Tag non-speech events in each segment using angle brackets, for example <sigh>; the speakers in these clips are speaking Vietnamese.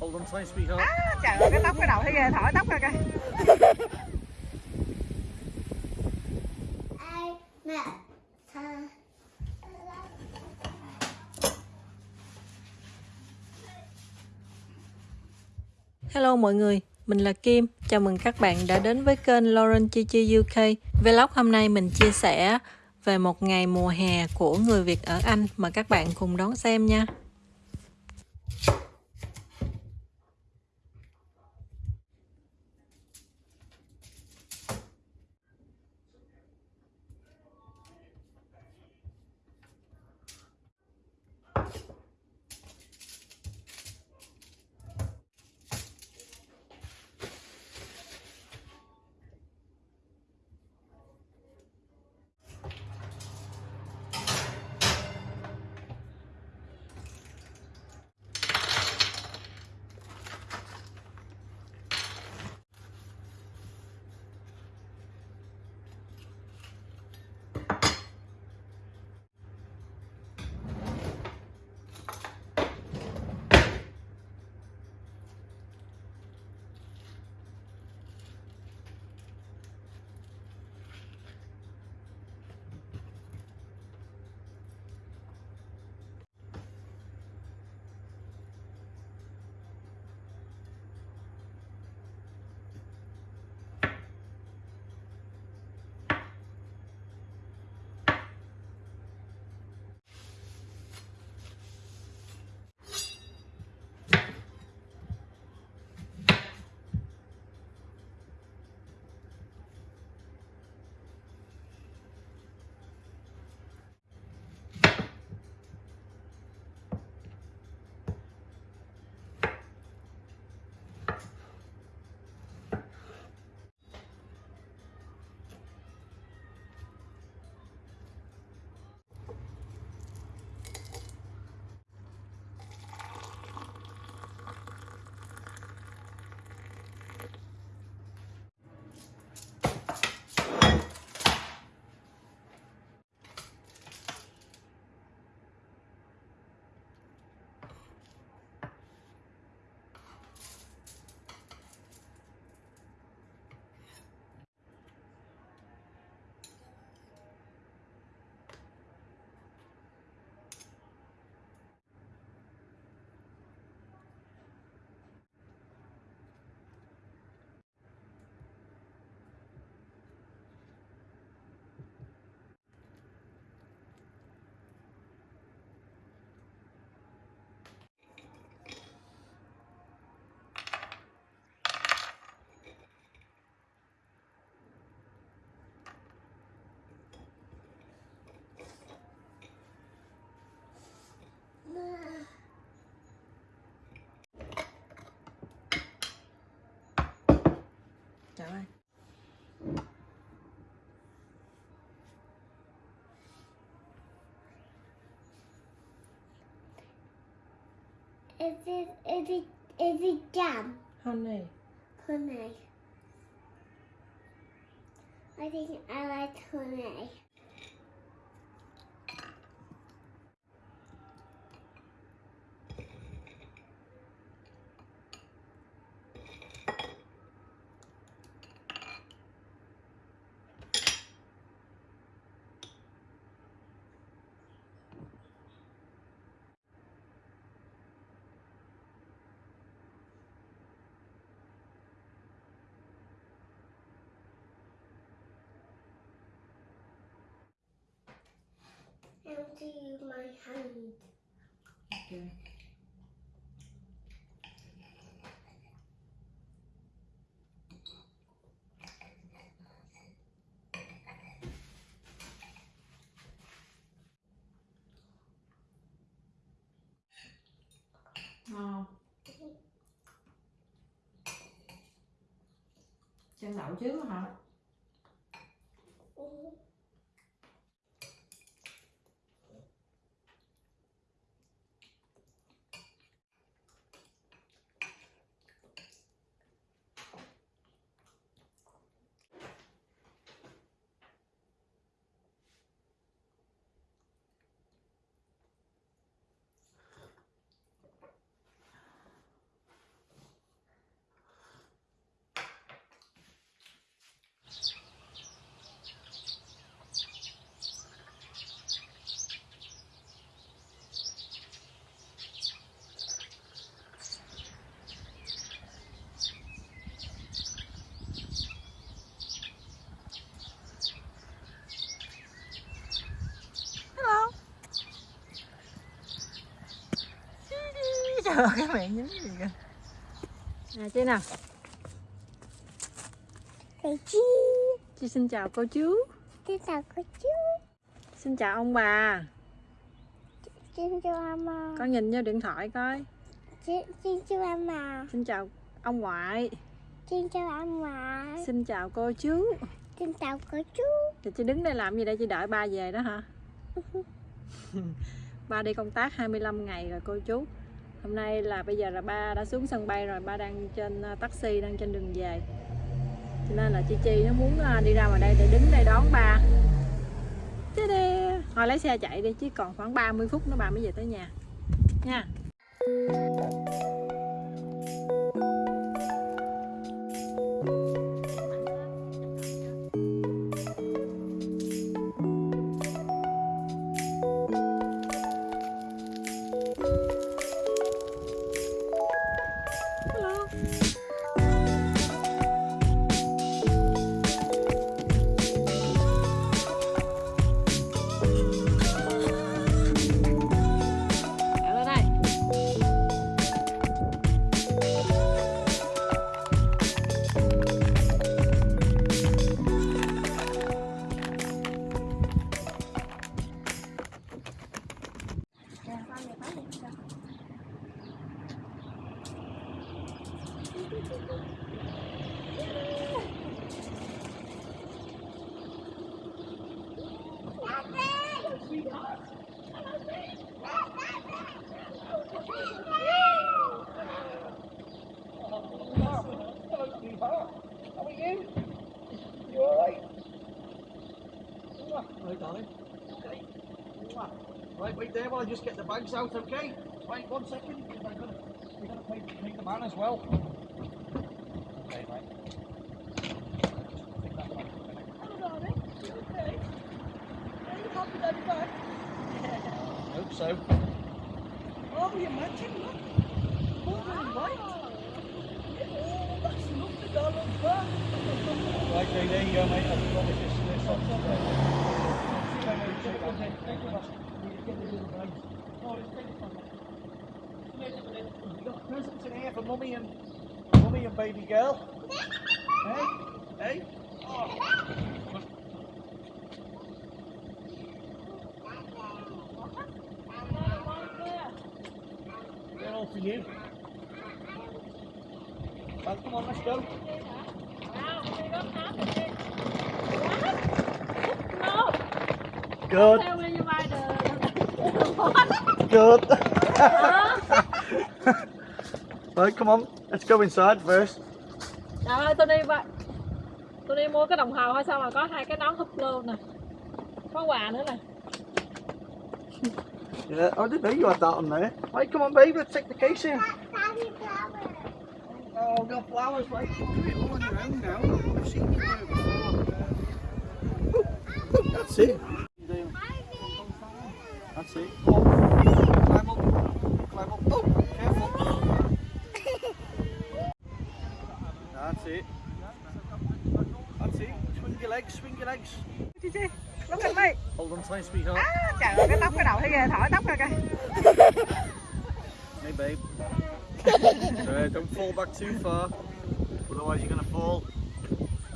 Hold on tight, sweetheart. à, trời ơi cái tóc cái đầu thấy ghê thổi tóc ra kìa ai mẹ thơ Hello mọi người, mình là Kim. Chào mừng các bạn đã đến với kênh Lauren Chi Chi UK. Vlog hôm nay mình chia sẻ về một ngày mùa hè của người Việt ở Anh mà các bạn cùng đón xem nha. Is it is it is it jam? Honey. honey. I think I like honey empty my hand Okay. Ngon. Chân đậu trước hả? <laughs> cái miệng nhín gì kìa nè chị nào Thầy chi. chị xin chào cô chú Xin chào cô chú. xin chào ông bà Xin chào mama. con nhìn vô điện thoại coi Xin, xin chào mama. xin chào ông ngoại Xin chào ông ngoại. xin chào cô chú Xin chào cô chú. thì chị đứng đây làm gì đây chị đợi ba về đó hả <laughs> <laughs> ba đi công tác 25 ngày rồi cô chú hôm nay là bây giờ là ba đã xuống sân bay rồi, ba đang trên à, taxi đang trên đường về. Cho nên là chị chi nó muốn à, đi ra ngoài đây để đứng đây đón ba. Chứ đi. Thôi lấy xe chạy đi, chứ còn khoảng 30 phút nữa bà mới về tới nhà. Nha. Right, darling. Okay. Right, wait there while I just get the bags out, okay? Wait one second, because I'm gonna, we're gonna pay, pay the man as well. Okay, right. Take. Hope so. Oh, you imagine, look. Blue and white. Oh, that's lovely, darling. Right, there you go, mate. I've got this. Got and baby girl. hey, hey. Oh. All for you. Well, come on, let's go. Good. Good. right, come on. Let's go inside first. Trời ơi, tôi đi vậy. Tôi đi mua cái đồng hồ hay sao mà có hai cái nón húp luôn nè. Có quà nữa nè. Yeah, I didn't know you had that on there. Right, come on, babe. Let's take the case in. Oh, we've got flowers, right? You can do it all on your own now. I've seen you do it before. That's it. Me. Hold on tight. À, trời ơi, cái tóc cái đầu thấy ghê, thổi tóc ra kìa. Hey, babe. <laughs> uh, don't fall back too far, otherwise you're gonna fall.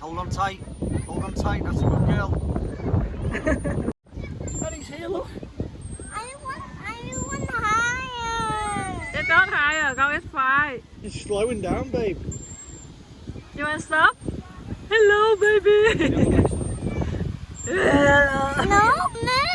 Hold on tight. Hold on tight. That's a good girl. <laughs> Daddy's here, look. I want, I want higher. Get on higher, go as far. You're slowing down, babe. You want to stop? Hello, baby. No, no.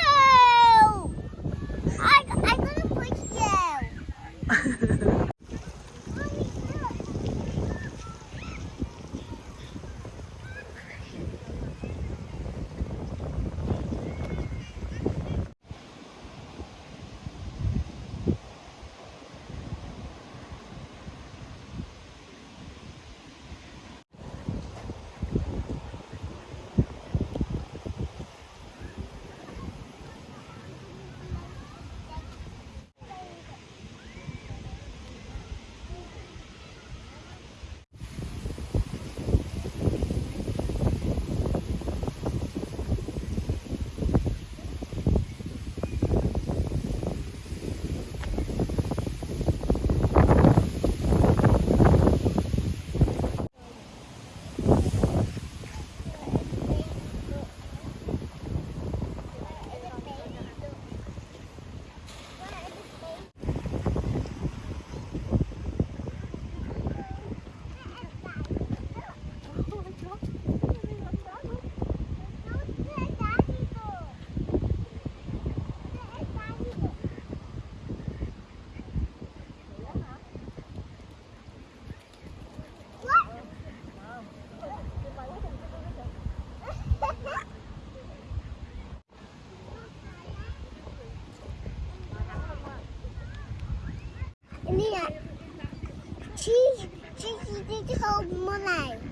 cold more.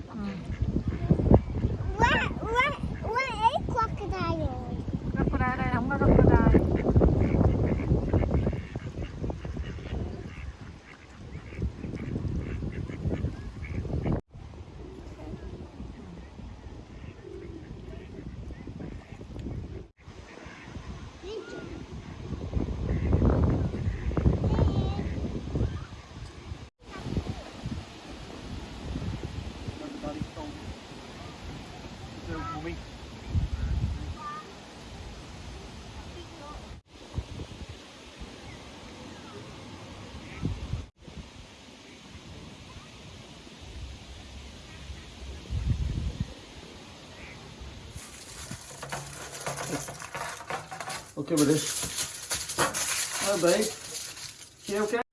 Okay બધે. ભાઈ કેવું કે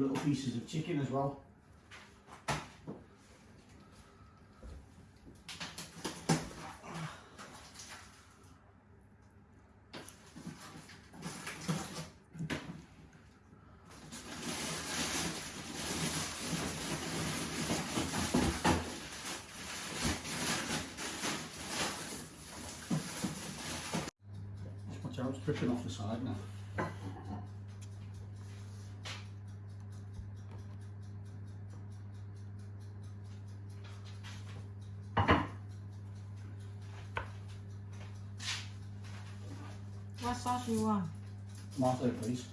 some little pieces of chicken as well. Watch out, it's dripping off the side now. you want? Martha, please.